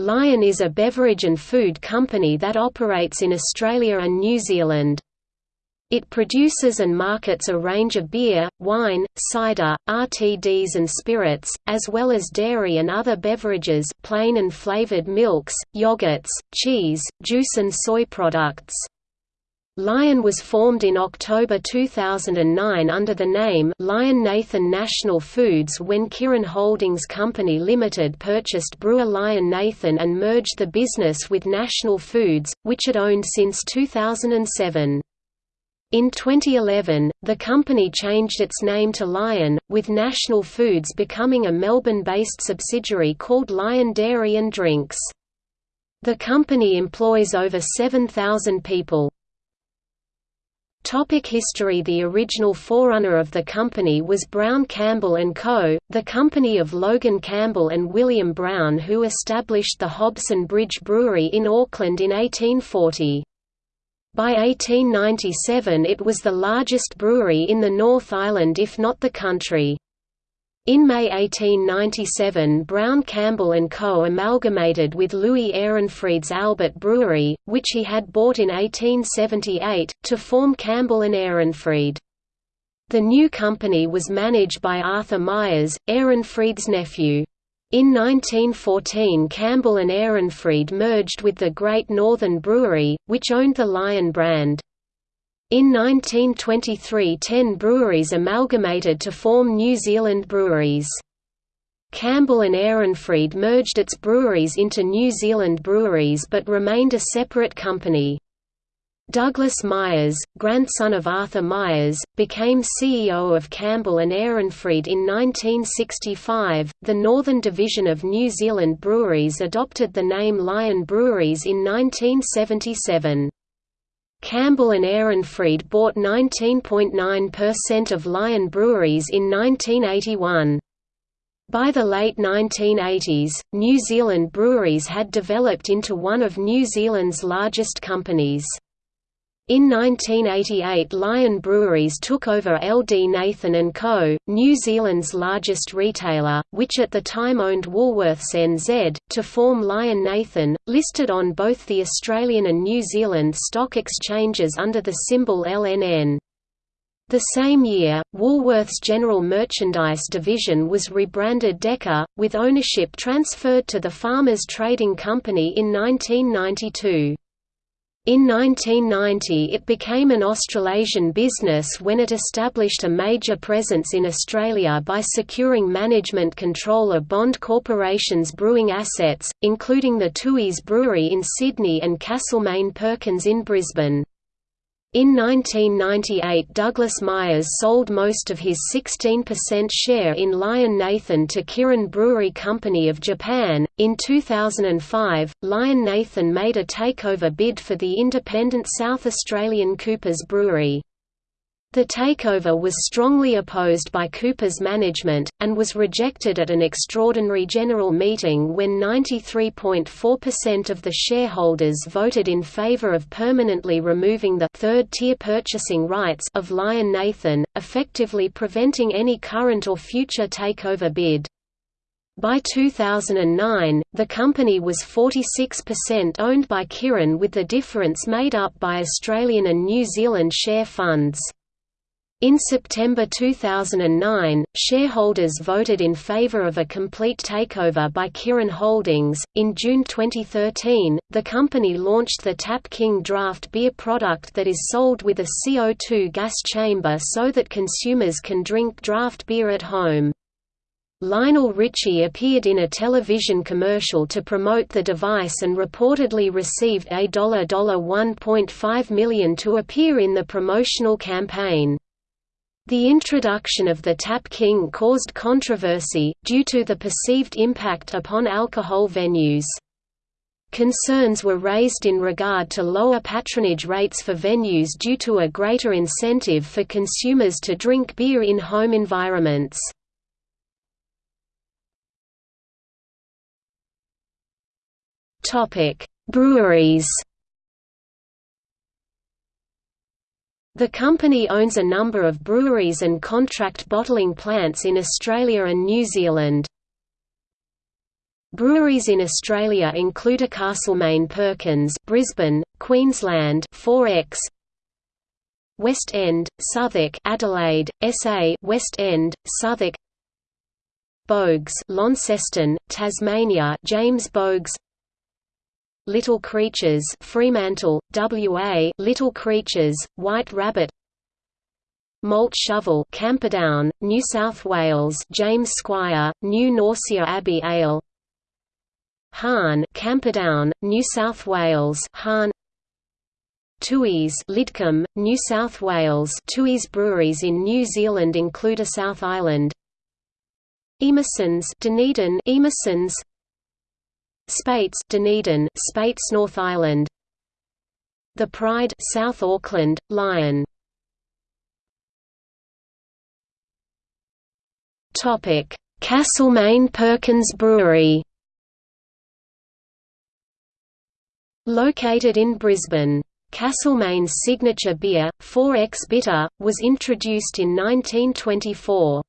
Lion is a beverage and food company that operates in Australia and New Zealand. It produces and markets a range of beer, wine, cider, RTDs and spirits, as well as dairy and other beverages plain and flavored milks, yogurts, cheese, juice and soy products. Lion was formed in October 2009 under the name Lion Nathan National Foods when Kirin Holdings Company Limited purchased brewer Lion Nathan and merged the business with National Foods, which it owned since 2007. In 2011, the company changed its name to Lion, with National Foods becoming a Melbourne-based subsidiary called Lion Dairy and Drinks. The company employs over 7,000 people. Topic history The original forerunner of the company was Brown Campbell & Co., the company of Logan Campbell and William Brown who established the Hobson Bridge Brewery in Auckland in 1840. By 1897 it was the largest brewery in the North Island if not the country. In May 1897 Brown Campbell & Co. amalgamated with Louis Ehrenfried's Albert Brewery, which he had bought in 1878, to form Campbell & Ehrenfried. The new company was managed by Arthur Myers, Ehrenfried's nephew. In 1914 Campbell and Ehrenfried merged with the Great Northern Brewery, which owned the Lion brand. In 1923 ten breweries amalgamated to form New Zealand Breweries. Campbell and Ehrenfried merged its breweries into New Zealand Breweries but remained a separate company. Douglas Myers, grandson of Arthur Myers, became CEO of Campbell and Ehrenfried in 1965. The Northern Division of New Zealand Breweries adopted the name Lion Breweries in 1977. Campbell and Ehrenfried bought 19.9% of Lion Breweries in 1981. By the late 1980s, New Zealand breweries had developed into one of New Zealand's largest companies. In 1988 Lion Breweries took over LD Nathan & Co., New Zealand's largest retailer, which at the time owned Woolworths NZ, to form Lion Nathan, listed on both the Australian and New Zealand stock exchanges under the symbol LNN. The same year, Woolworths' general merchandise division was rebranded DEKA, with ownership transferred to the Farmers Trading Company in 1992. In 1990 it became an Australasian business when it established a major presence in Australia by securing management control of Bond Corporation's brewing assets, including the Tooth's Brewery in Sydney and Castlemaine Perkins in Brisbane. In 1998 Douglas Myers sold most of his 16% share in Lion Nathan to Kirin Brewery Company of Japan. In 2005, Lion Nathan made a takeover bid for the independent South Australian Coopers Brewery. The takeover was strongly opposed by Cooper's management, and was rejected at an extraordinary general meeting when 93.4% of the shareholders voted in favor of permanently removing the third-tier purchasing rights of Lion Nathan, effectively preventing any current or future takeover bid. By 2009, the company was 46% owned by Kirin with the difference made up by Australian and New Zealand share funds. In September 2009, shareholders voted in favor of a complete takeover by Kirin Holdings. In June 2013, the company launched the Tap King draft beer product that is sold with a CO2 gas chamber so that consumers can drink draft beer at home. Lionel Richie appeared in a television commercial to promote the device and reportedly received a $1.5 million to appear in the promotional campaign. The introduction of the Tap King caused controversy, due to the perceived impact upon alcohol venues. Concerns were raised in regard to lower patronage rates for venues due to a greater incentive for consumers to drink beer in home environments. Breweries The company owns a number of breweries and contract bottling plants in Australia and New Zealand. Breweries in Australia include a Castlemaine Perkins, Brisbane, Queensland, 4X, West End, Southwark, Adelaide, SA, West End, Southwark, Boag's, Launceston, Tasmania, James Boag's, Little Creatures, Fremantle, WA, Little Creatures, White Rabbit, Malt Shovel, Camperdown, New South Wales, James Squire, New Norcia Abbey Ale, Hahn, Camperdown, New South Wales, Hahn. Tooheys, Lidcombe, New South Wales. Tooheys breweries in New Zealand include a South Island. Emerson's, Dunedin, Emerson's. Speight's, Dunedin, Speight's North Island. The Pride, South Auckland, Lion. Topic: Castlemaine Perkins Brewery. Located in Brisbane. Castlemaine's signature beer, 4X Bitter, was introduced in 1924.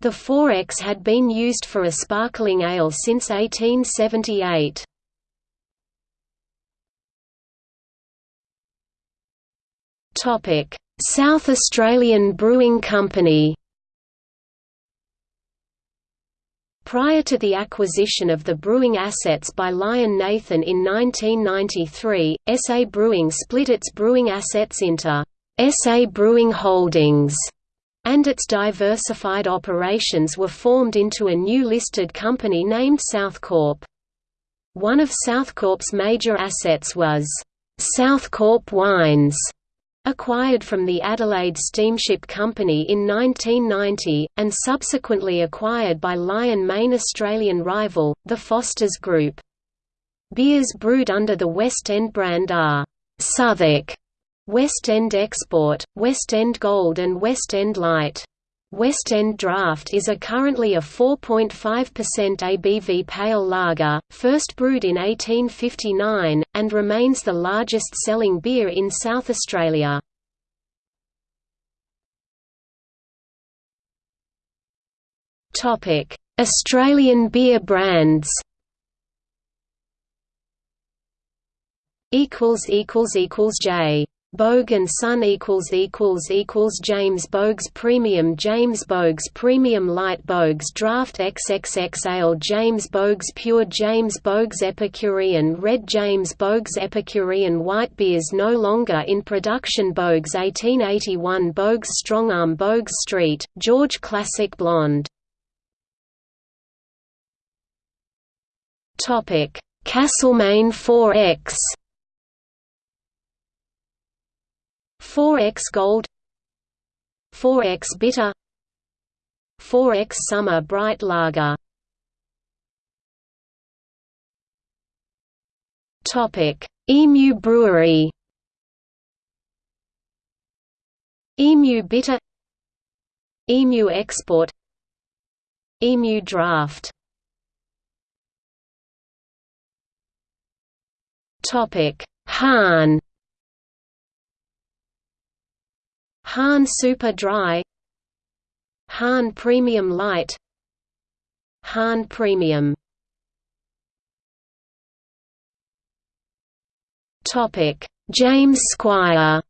The 4X had been used for a sparkling ale since 1878. South Australian Brewing Company Prior to the acquisition of the brewing assets by Lion Nathan in 1993, SA Brewing split its brewing assets into SA Brewing Holdings, and its diversified operations were formed into a new listed company named Southcorp. One of Southcorp's major assets was Southcorp Wines, acquired from the Adelaide Steamship Company in 1990, and subsequently acquired by Lion main Australian rival, the Foster's Group. Beers brewed under the West End brand are Southwark, West End Export, West End Gold and West End Light. West End Draft is a currently a 4.5% ABV pale lager, first brewed in 1859, and remains the largest selling beer in South Australia. Australian beer brands J Boag and Son equals equals equals James Boag's Premium James Boag's Premium Light Boag's Draft XXX Ale James Boag's Pure James Boag's Epicurean Red James Boag's Epicurean White Beers no longer in production Boag's 1881 Boag's Strongarm Boag's Street, George Classic Blonde. Castlemaine 4X 4x Gold 4x Bitter 4x Summer Bright Lager. Topic: Emu Brewery. Emu Bitter Emu Export Emu Draft. Topic: Hahn Hahn Super Dry Hahn Premium Light Hahn Premium. James Squire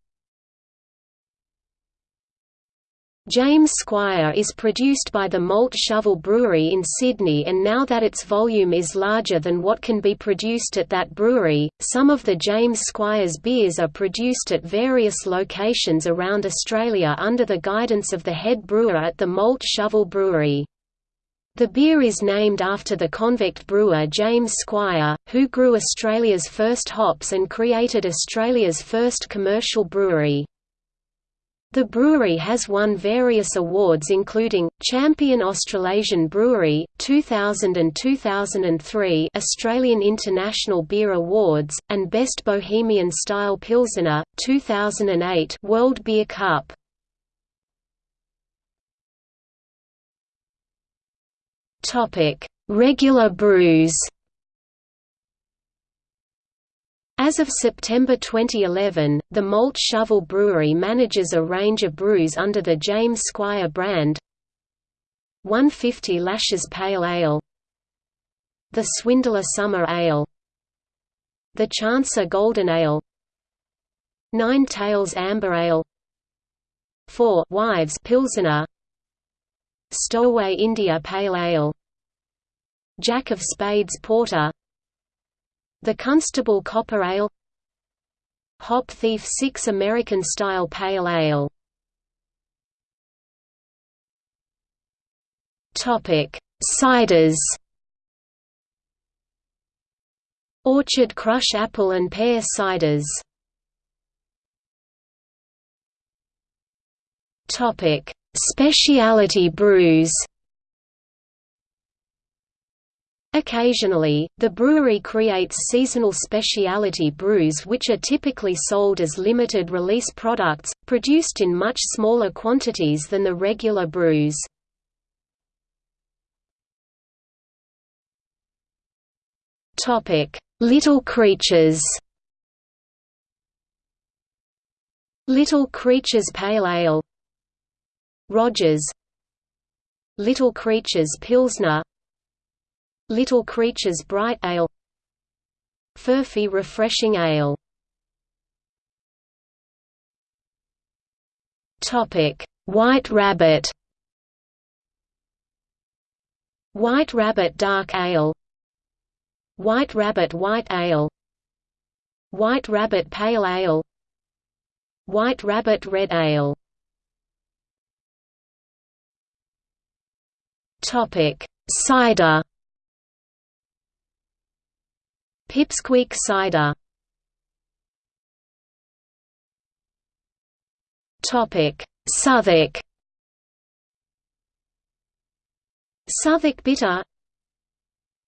James Squire is produced by the Malt Shovel Brewery in Sydney and now that its volume is larger than what can be produced at that brewery, some of the James Squire's beers are produced at various locations around Australia under the guidance of the head brewer at the Malt Shovel Brewery. The beer is named after the convict brewer James Squire, who grew Australia's first hops and created Australia's first commercial brewery. The brewery has won various awards including, Champion Australasian Brewery, 2000 and 2003 Australian International Beer Awards, and Best Bohemian Style Pilsener, 2008 World Beer Cup. Regular brews As of September 2011, the Malt Shovel Brewery manages a range of brews under the James Squire brand. 150 Lashes Pale Ale. The Swindler Summer Ale. The Chancer Golden Ale. Nine Tails Amber Ale. Four Wives Pilsener. Stowaway India Pale Ale. Jack of Spades Porter The Constable Copper Ale. Hop Thief 6 American-style Pale Ale. Ciders. Orchard Crush Apple and Pear Ciders. Topic: Specialty brews. Occasionally, the brewery creates seasonal specialty brews which are typically sold as limited release products, produced in much smaller quantities than the regular brews. Little Creatures. Little Creatures Pale Ale. Rogers. Little Creatures Pilsner Little Creatures Bright Ale. Furphy Refreshing Ale. White Rabbit. White Rabbit Dark Ale. White Rabbit White Ale. White Rabbit Pale Ale. White Rabbit Red Ale. Topic: Cider. Pipsqueak cider. Topic: Southwark. Southwark bitter.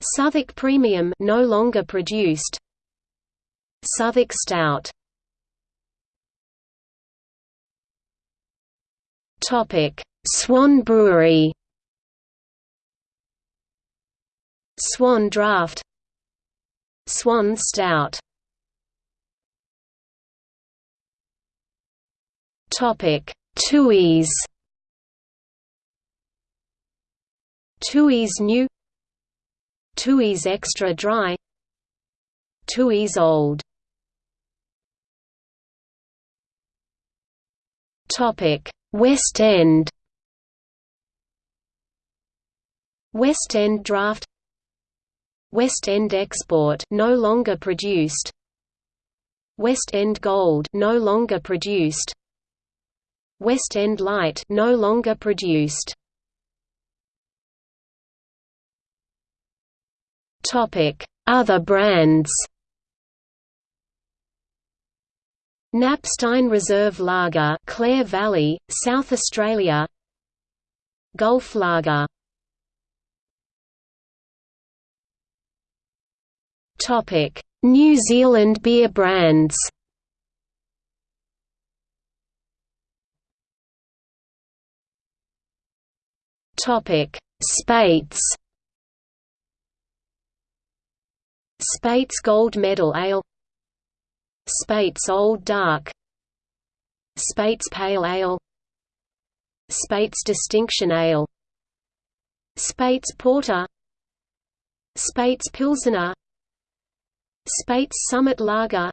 Southwark premium no longer produced. Southwark stout. Topic: Swan Brewery. Swan Draft Swan Stout. Topic: Tooheys. Tooheys New. Tooheys Extra Dry. Tooheys Old. Topic: West End. West End Draft West End Export no longer produced. West End Gold no longer produced. West End Light no longer produced. Topic. Other brands Knapstein Reserve Lager Clare Valley South Australia. Gulf Lager New Zealand beer brands. Topic: Spates. Speight's Gold Medal Ale. Speight's Old Dark. Speight's Pale Ale. Speight's Distinction Ale. Speight's Porter. Speight's Pilsener Speight's Summit Lager.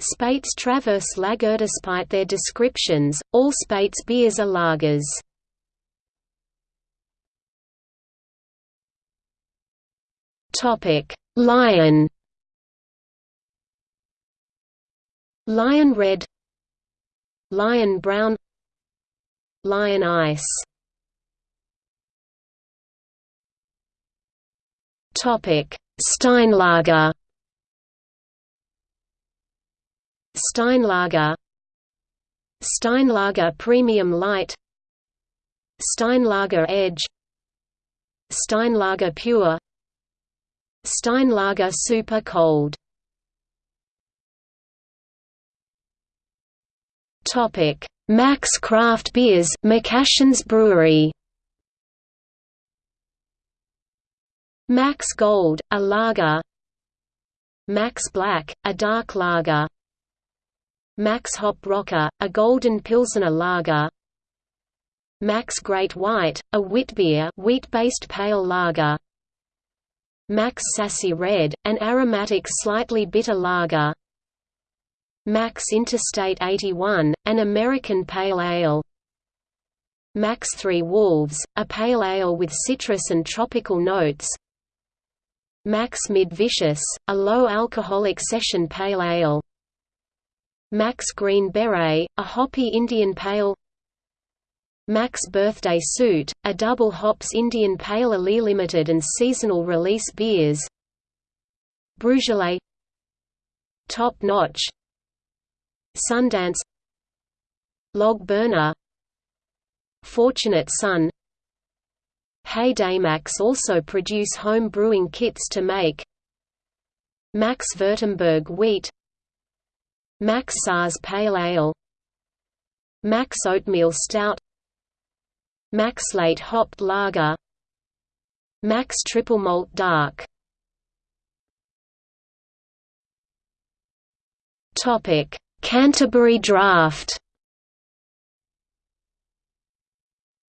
Speight's Traverse Lager Despite their descriptions, all Speight's beers are lagers. Lion. Lion Red. Lion Brown. Lion Ice. Topic Steinlager. Steinlager. Steinlager Premium Light. Steinlager Edge. Steinlager Pure. Steinlager Super Cold. Topic: Mac's Craft Beers, McCashin's Brewery. Mac's Gold, a lager. Mac's Black, a dark lager. Mac's Hop Rocker, a golden Pilsener lager. Mac's Great White, a wheat beer wheat-based pale lager. Mac's Sassy Red, an aromatic slightly bitter lager. Mac's Interstate 81, an American pale ale. Mac's Three Wolves, a pale ale with citrus and tropical notes Mac's Mid Vicious, a low-alcoholic session pale ale. Mac's Green Beret, a hoppy Indian pale. Mac's Birthday Suit, a double hops Indian Pale Ale limited and seasonal release beers. Beaujolais Top Notch. Sundance. Log Burner. Fortunate Son Hey Mac's also produce home brewing kits to make Mac's Württemberg Wheat Mac's Sars Pale Ale Mac's Oatmeal Stout Mac's Late Hopped Lager Mac's Triple Malt Dark. Canterbury Draft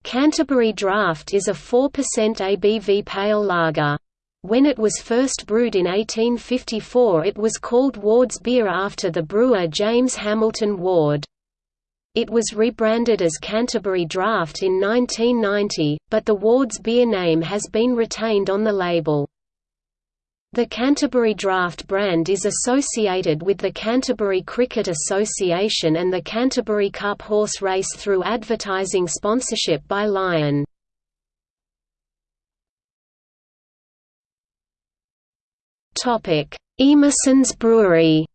Canterbury Draft is a 4% ABV pale lager. When it was first brewed in 1854 it was called Ward's beer after the brewer James Hamilton Ward. It was rebranded as Canterbury Draft in 1990, but the Ward's beer name has been retained on the label. The Canterbury Draft brand is associated with the Canterbury Cricket Association and the Canterbury Cup horse race through advertising sponsorship by Lion. Emerson's Brewery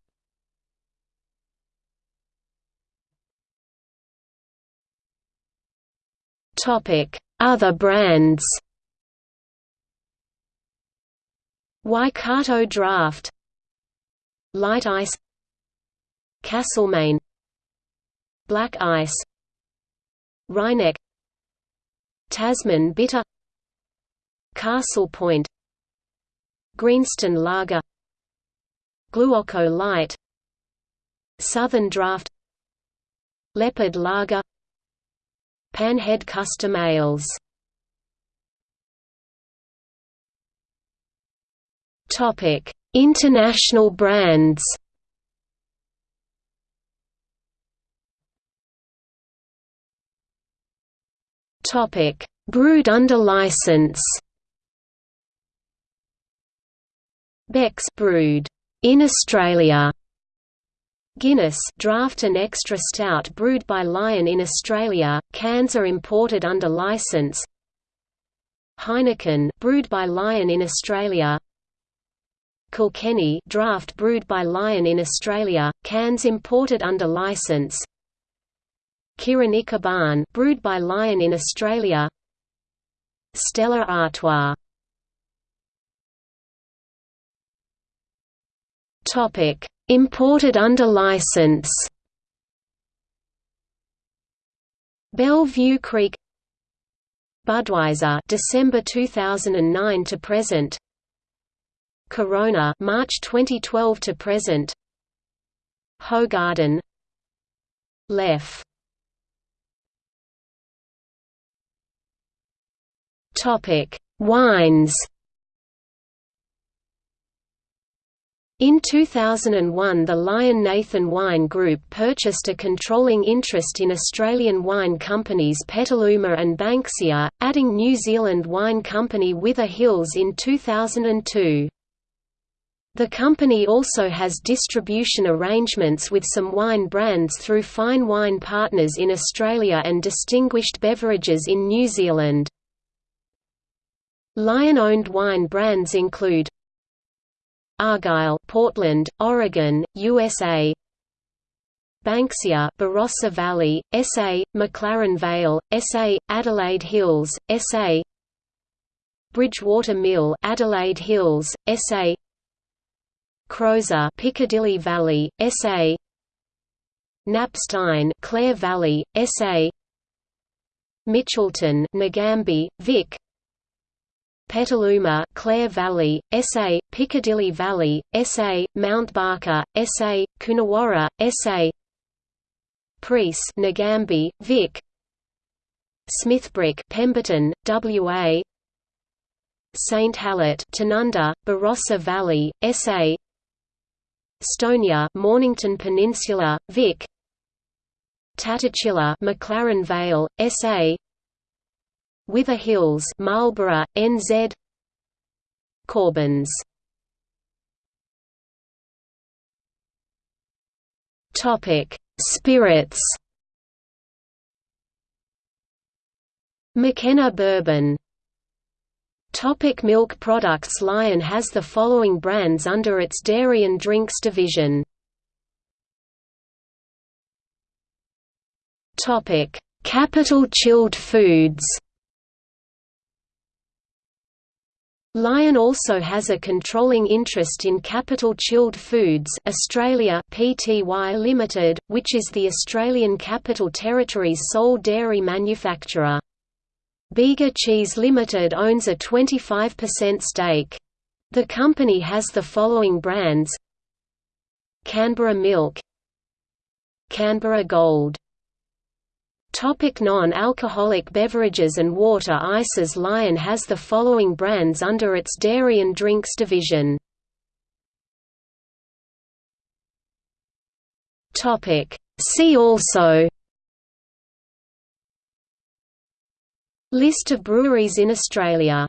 Other brands Waikato Draft. Light Ice. Castlemaine Black Ice. Rheineck Tasman Bitter. Castle Point. Greenstone Lager. Gluoco Light. Southern Draft. Leopard Lager. Panhead Custom Ales International brands. Topic: Brewed under license. Beck's brewed in Australia. Guinness draft and extra stout brewed by Lion in Australia, cans are imported under license. Heineken brewed by Lion in Australia. Kilkenny draft brewed by Lion in Australia, cans imported under license. Kirin Ichiban brewed by Lion in Australia. Stella Artois. Topic. Imported under license. Belle-Vue Kriek. Budweiser December 2009 to present Corona March 2012 to present. Hoegaarden. Leffe Topic. Wines. In 2001 the Lion Nathan Wine Group purchased a controlling interest in Australian wine companies Petaluma and Banksia, adding New Zealand wine company Wither Hills in 2002. The company also has distribution arrangements with some wine brands through Fine Wine Partners in Australia and Distinguished Beverages in New Zealand. Lion-owned wine brands include Argyle, Portland, Oregon, USA. Banksia, Barossa Valley, SA, McLaren Vale, SA, Adelaide Hills, SA. Bridgewater Mill, Adelaide Hills, SA. Croser, Piccadilly Valley, SA. Knapstein, Clare Valley, SA. Mitchelton, Nagambie, Vic. Petaluma, Clare Valley, SA, Piccadilly Valley, SA, Mount Barker, SA, Coonawarra, SA. Preece, Nagambie, Vic. Smithbrook, Pemberton, WA. St Hallett Tanunda, Barossa Valley, SA Stonier Mornington Peninsula, Vic. Tatachilla McLaren Vale, SA Wither Hills Marlborough, NZ Corbins. Topic: Spirits. McKenna Bourbon Topic milk products Lion has the following brands under its dairy and drinks division. Topic: Capital Chilled Foods Lion also has a controlling interest in Capital Chilled Foods Australia Pty Limited, which is the Australian Capital Territory's sole dairy manufacturer. Bega Cheese Limited owns a 25% stake. The company has the following brands Canberra Milk Canberra Gold Topic Non-alcoholic beverages and water ices Lion has the following brands under its dairy and drinks division. Topic See also List of breweries in Australia